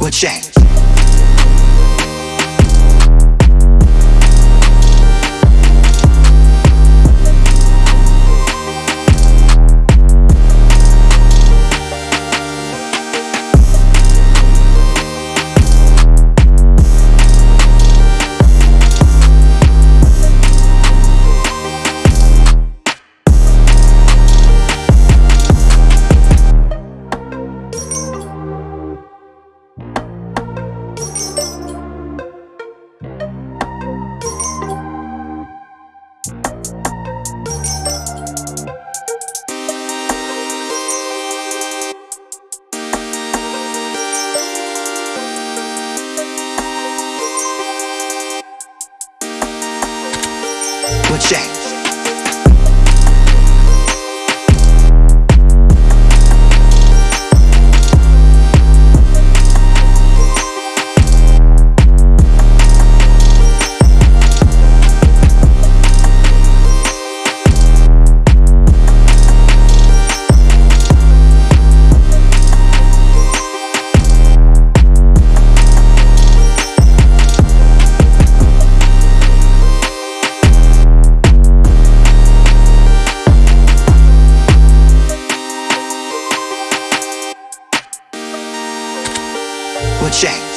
will change. Will change. check.